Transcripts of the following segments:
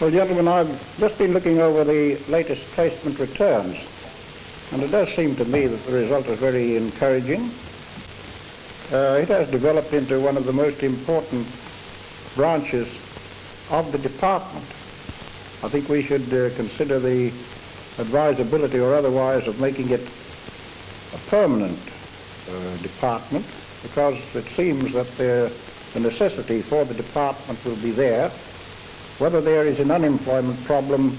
Well, gentlemen, I've just been looking over the latest placement returns, and it does seem to me that the result is very encouraging. Uh, it has developed into one of the most important branches of the department. I think we should uh, consider the advisability or otherwise of making it a permanent uh, department because it seems that the, the necessity for the department will be there whether there is an unemployment problem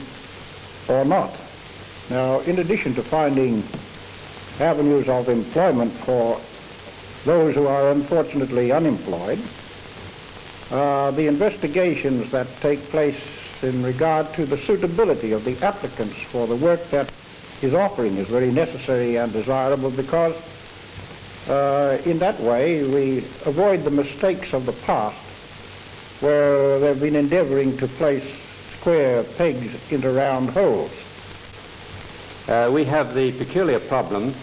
or not. Now, in addition to finding avenues of employment for those who are unfortunately unemployed, uh, the investigations that take place in regard to the suitability of the applicants for the work that is offering is very necessary and desirable because uh, in that way we avoid the mistakes of the past where they've been endeavoring to place square pegs into round holes. Uh, we have the peculiar problem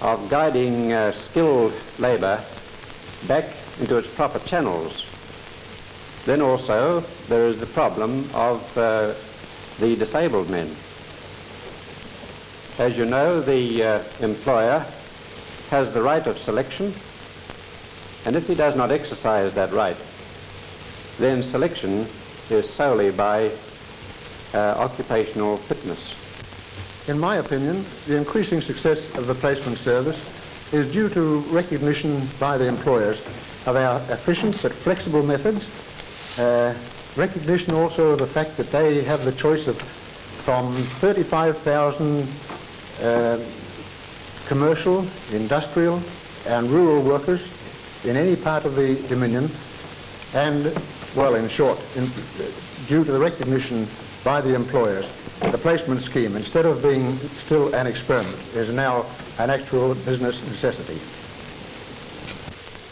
of guiding uh, skilled labour back into its proper channels. Then also there is the problem of uh, the disabled men. As you know, the uh, employer has the right of selection, and if he does not exercise that right, then selection is solely by uh, occupational fitness. In my opinion, the increasing success of the placement service is due to recognition by the employers of our efficient but flexible methods, uh, recognition also of the fact that they have the choice of from 35,000 uh, commercial, industrial and rural workers in any part of the Dominion and, well, in short, in, due to the recognition by the employers, the placement scheme, instead of being still an experiment, is now an actual business necessity.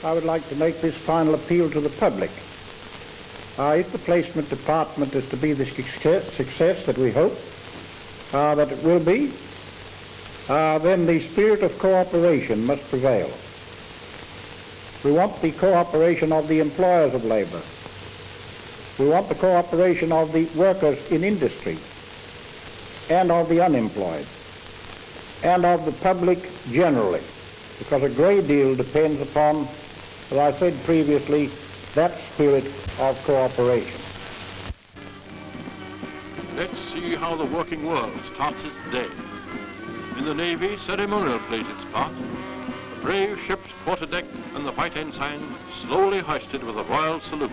I would like to make this final appeal to the public. Uh, if the placement department is to be the success, that we hope uh, that it will be, uh, then the spirit of cooperation must prevail. We want the cooperation of the employers of labour. We want the cooperation of the workers in industry and of the unemployed and of the public generally because a great deal depends upon, as I said previously, that spirit of cooperation. Let's see how the working world starts its day. In the Navy, ceremonial plays its part. The brave ship's quarterdeck and the white ensign slowly hoisted with a royal salute.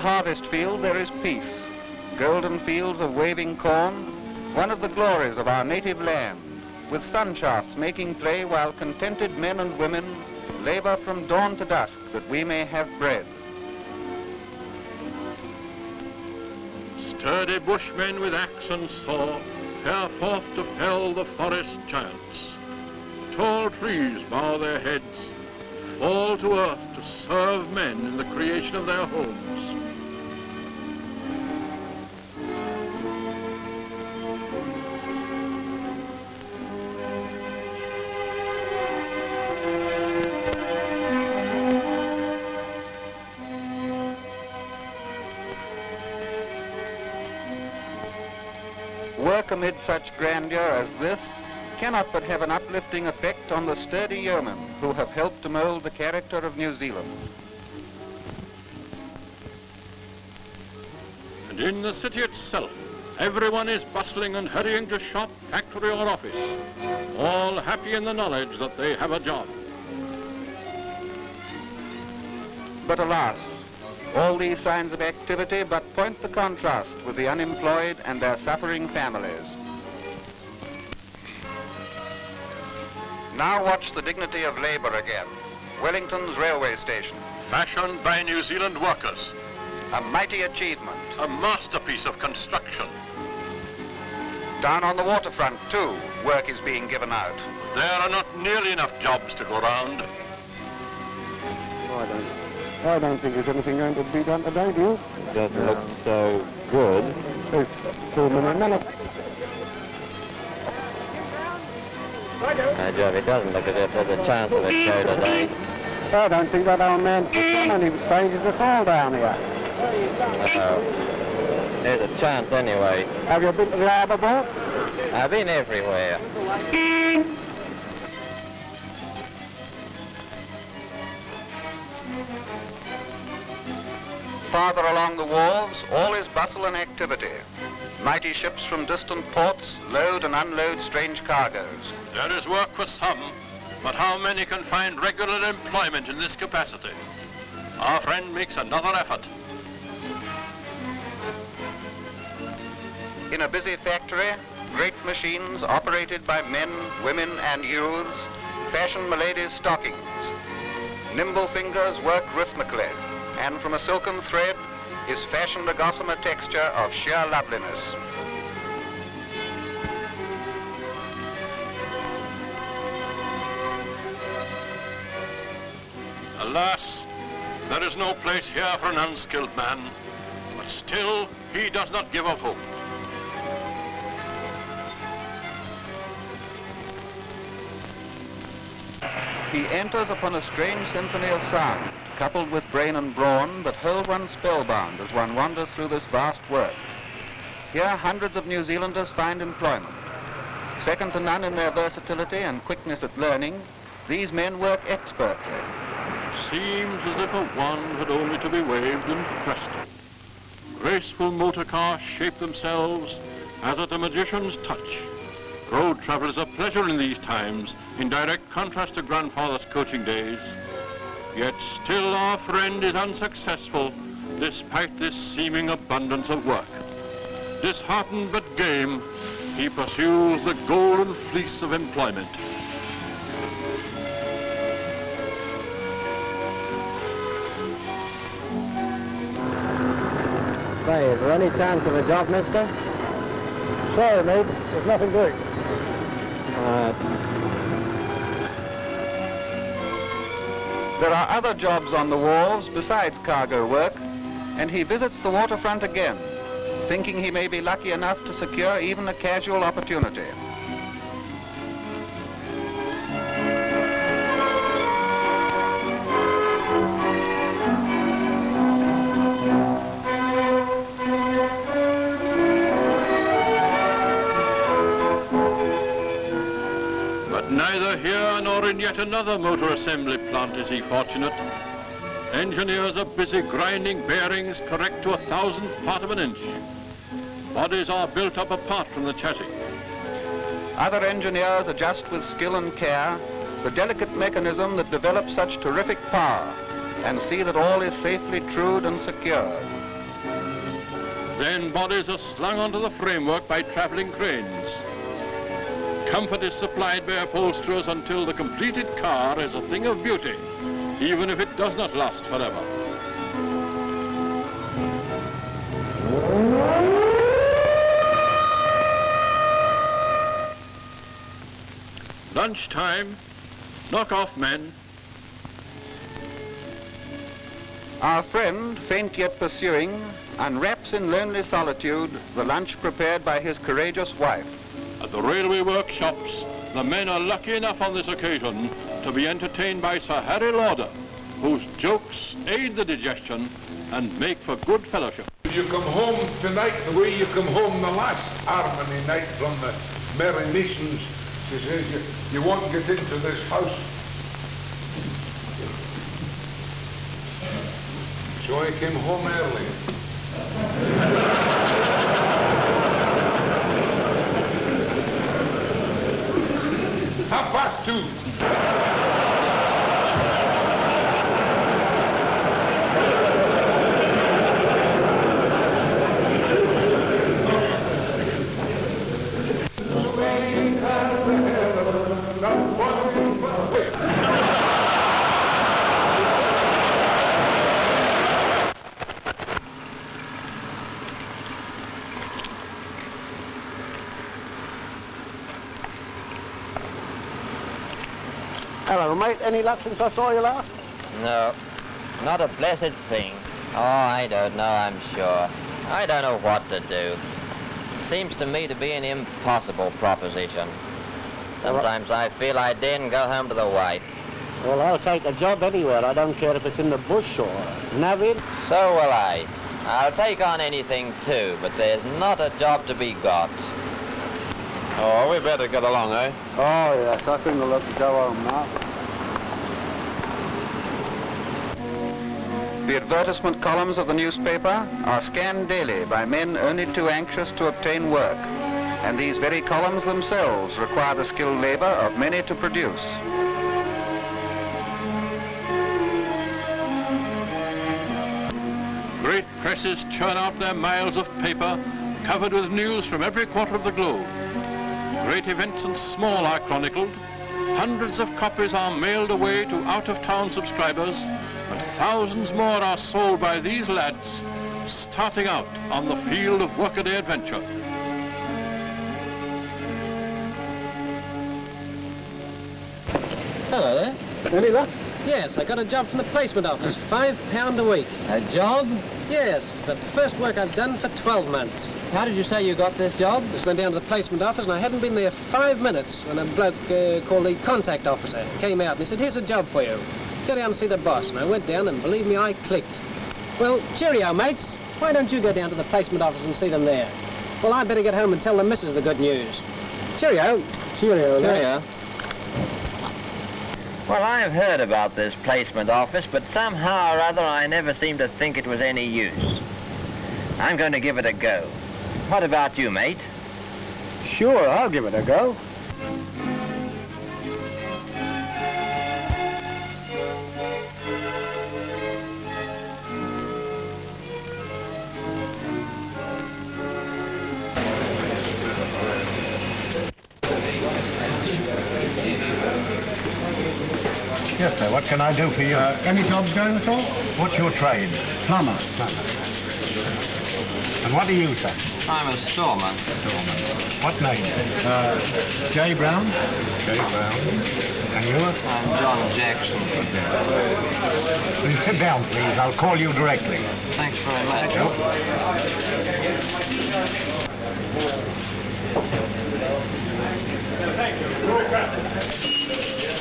Harvest field there is peace, golden fields of waving corn, one of the glories of our native land, with sun shafts making play while contented men and women labor from dawn to dusk that we may have bread. Sturdy bushmen with axe and saw fare forth to fell the forest giants. Tall trees bow their heads, fall to earth to serve men in the creation of their homes. Work amid such grandeur as this cannot but have an uplifting effect on the sturdy yeomen who have helped to mould the character of New Zealand. And in the city itself, everyone is bustling and hurrying to shop, factory or office, all happy in the knowledge that they have a job. But alas, all these signs of activity but point the contrast with the unemployed and their suffering families. Now watch the dignity of labour again. Wellington's railway station, Fashioned by New Zealand workers, a mighty achievement. a masterpiece of construction. Down on the waterfront, too, work is being given out. There are not nearly enough jobs to go round. I don't, I don't think there's anything going to be done today, do you? doesn't look so good. It's two minute minute. No, Joe, it doesn't look as if there's a chance of a show today. I don't think that old man's done any changes at all down here. Uh, there's a chance anyway. Have you been to the boat? I've been everywhere. Farther along the wharves, all is bustle and activity. Mighty ships from distant ports load and unload strange cargoes. There is work for some, but how many can find regular employment in this capacity? Our friend makes another effort. In a busy factory, great machines operated by men, women and youths fashion Milady's stockings. Nimble fingers work rhythmically, and from a silken thread is fashioned a gossamer texture of sheer loveliness. Alas, there is no place here for an unskilled man, but still he does not give up hope. He enters upon a strange symphony of sound, coupled with brain and brawn, that hold one spellbound as one wanders through this vast work. Here, hundreds of New Zealanders find employment. Second to none in their versatility and quickness at learning, these men work expertly. Seems as if a wand had only to be waved and presto. Graceful motor cars shape themselves as at a magician's touch. Road travel is a pleasure in these times, in direct contrast to grandfather's coaching days. Yet still our friend is unsuccessful, despite this seeming abundance of work. Disheartened but game, he pursues the golden fleece of employment. Say, is there any chance of a job, mister? Sorry, mate. There's nothing doing. Uh, There are other jobs on the wharves besides cargo work, and he visits the waterfront again, thinking he may be lucky enough to secure even a casual opportunity. In yet another motor assembly plant is he fortunate. Engineers are busy grinding bearings correct to a thousandth part of an inch. Bodies are built up apart from the chassis. Other engineers adjust with skill and care the delicate mechanism that develops such terrific power and see that all is safely trued and secured. Then bodies are slung onto the framework by traveling cranes. Comfort is supplied by upholsterers until the completed car is a thing of beauty, even if it does not last forever. Lunchtime, knock off men, Our friend, faint yet pursuing, unwraps in lonely solitude the lunch prepared by his courageous wife. At the railway workshops, the men are lucky enough on this occasion to be entertained by Sir Harry Lauder, whose jokes aid the digestion and make for good fellowship. you come home tonight the way you come home the last harmony night from the Merry Masons. She says you, you won't get into this house. So I came home early. Half past two. Mate. Any luck since I saw you last? No, not a blessed thing. Oh, I don't know, I'm sure. I don't know what to do. Seems to me to be an impossible proposition. Sometimes I feel I daren't go home to the wife. Well, I'll take a job anywhere. I don't care if it's in the bush or navvied. So will I. I'll take on anything too, but there's not a job to be got. Oh, we better get along, eh? Oh, yes. I think we'll have to go home now. The advertisement columns of the newspaper are scanned daily by men only too anxious to obtain work. And these very columns themselves require the skilled labor of many to produce. Great presses churn out their miles of paper covered with news from every quarter of the globe. Great events and small are chronicled. Hundreds of copies are mailed away to out-of-town subscribers, and thousands more are sold by these lads starting out on the field of workaday adventure. Hello there. Any luck? Yes, I got a job from the placement office. Five pound a week. A job? Yes, the first work I've done for 12 months. How did you say you got this job? Just went down to the placement office and I hadn't been there five minutes when a bloke uh, called the contact officer came out and he said, here's a job for you. Go down and see the boss. And I went down and believe me, I clicked. Well, cheerio, mates. Why don't you go down to the placement office and see them there? Well, I'd better get home and tell the missus the good news. Cheerio. Cheerio. lad. Cheerio. Well, I've heard about this placement office, but somehow or other I never seemed to think it was any use. I'm going to give it a go. What about you, mate? Sure, I'll give it a go. Yes, sir. What can I do for you? Uh, any jobs going at all? What's your trade? Plumber. Plumber. And what are you, sir? I'm a storeman. Storeman. What name? Uh, J. Brown? J. Brown. And you? I'm John Jackson. Will you sit down, please? I'll call you directly. Thanks very much.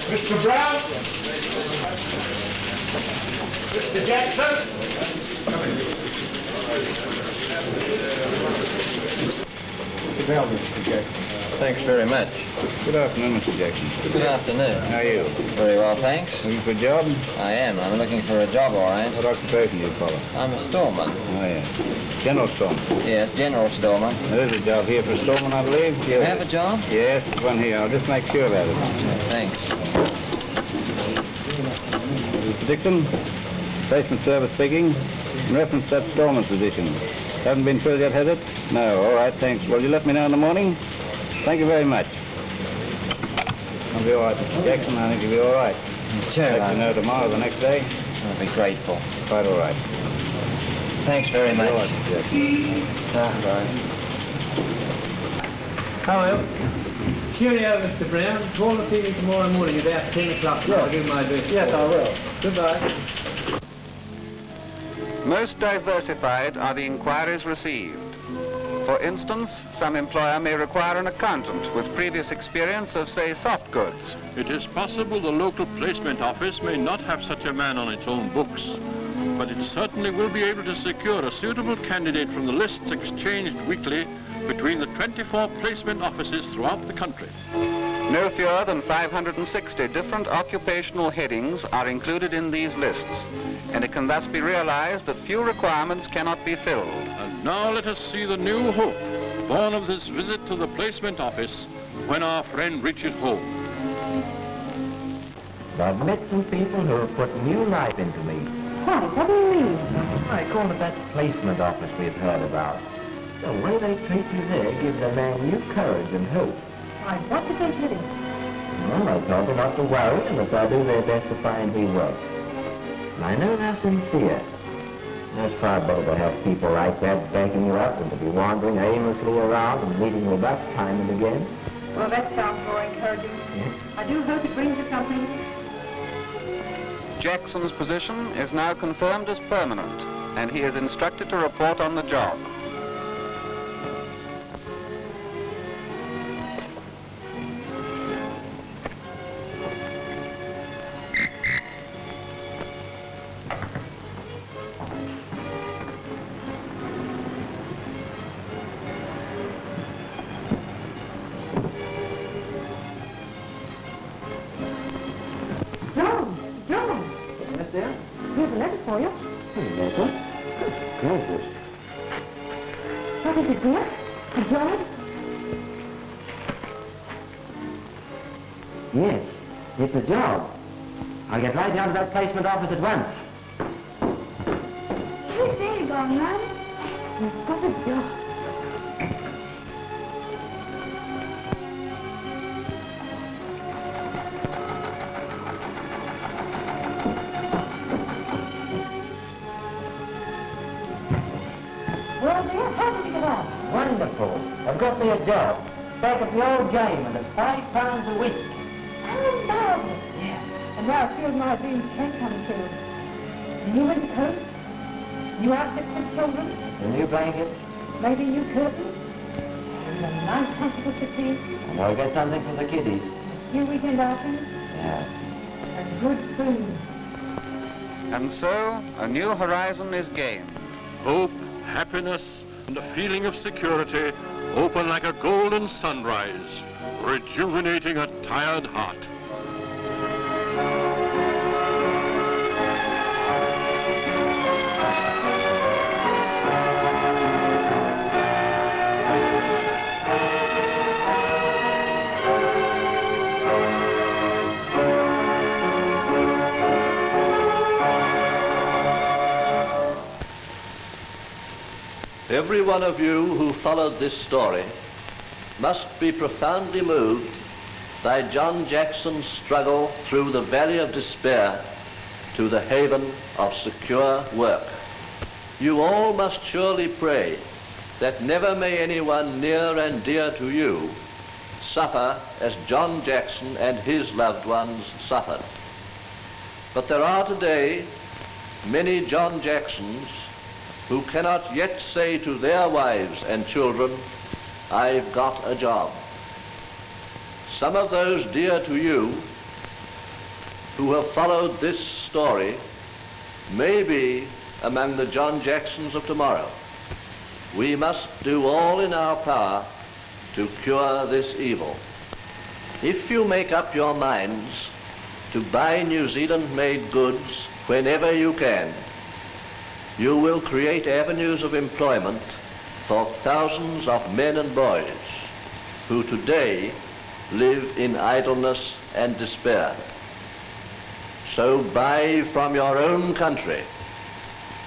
Mr. Brown? Mr. Jackson? Down, Mr. Jackson. Thanks very much. Good afternoon, Mr. Jackson. Good afternoon. How are you? Very well, thanks. Looking for a job? I am. I'm looking for a job, all right. What occupation do you follow? I'm a storeman. Oh, yeah. General storeman. Yes, general storeman. There's a job here for a storeman, I believe. You have a job? Yes, there's one here. I'll just make sure about it. Thanks. Mr. Dixon, placement service speaking. In reference to that storeman's position. Hasn't been filled yet, has it? No. All right, thanks. Will you let me know in the morning? Thank you very much. I'll be all right, Mr. Jackson. I think you'll be all right. Sure. Let you know tomorrow, the next day. I'll be grateful. Quite all right. Thanks very much. All right, Mr. Jackson. Ah, bye. Hello. Cheerio, Mr. Brown. Call to see me tomorrow morning about 10 o'clock. Yes. I'll give my address. Yes, I will. Goodbye. Most diversified are the inquiries received. For instance, some employer may require an accountant with previous experience of, say, soft goods. It is possible the local placement office may not have such a man on its own books. but it certainly will be able to secure a suitable candidate from the lists exchanged weekly between the 24 placement offices throughout the country. No fewer than 560 different occupational headings are included in these lists, and it can thus be realized that few requirements cannot be filled. And now let us see the new hope born of this visit to the placement office when our friend reaches home. I've met some people who have put new life into me. Why, what do you mean? I call it that placement office we've heard about. The way they treat you there gives a man new courage and hope. Why, what did they tell you? Well, I told them not to worry and that they'll do their best to find me work. And I know they're sincere. It's far better to have people like that backing you up than to be wandering aimlessly around and meeting with us time and again. Well, that sounds more encouraging. I do hope it brings you something. Jackson's position is now confirmed as permanent, and he is instructed to report on the job. Right down to that placement office at once. Hey, there you go, man. You've got a job. Well, dear, how did you get on? Wonderful. I've got me a job. Back at the old game and at five pounds a week. Marvelous. Yeah. And now a few of my dreams can come true. A new winter coat, new outfits for children, A new blanket. maybe new curtains, and a nice comfortable settee, And I'll get something for the kiddies. a few weekend outings, Yeah. A good food. And so, a new horizon is gained. Hope, happiness, and a feeling of security open like a golden sunrise, rejuvenating a tired heart. Every one of you who followed this story must be profoundly moved by John Jackson's struggle through the valley of despair to the haven of secure work. You all must surely pray that never may anyone near and dear to you suffer as John Jackson and his loved ones suffered. But there are today many John Jacksons who cannot yet say to their wives and children, I've got a job. Some of those dear to you who have followed this story may be among the John Jacksons of tomorrow. We must do all in our power to cure this evil. If you make up your minds to buy New Zealand-made goods whenever you can, you will create avenues of employment for thousands of men and boys who today live in idleness and despair. So buy from your own country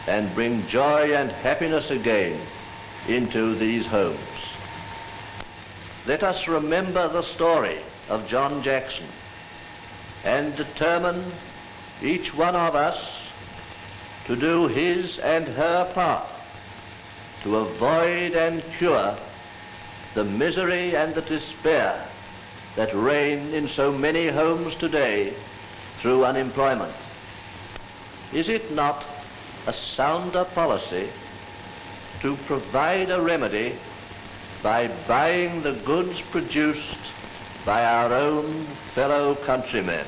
and bring joy and happiness again into these homes. Let us remember the story of John Jackson and determine each one of us to do his and her part to avoid and cure the misery and the despair that reign in so many homes today through unemployment. Is it not a sounder policy to provide a remedy by buying the goods produced by our own fellow countrymen?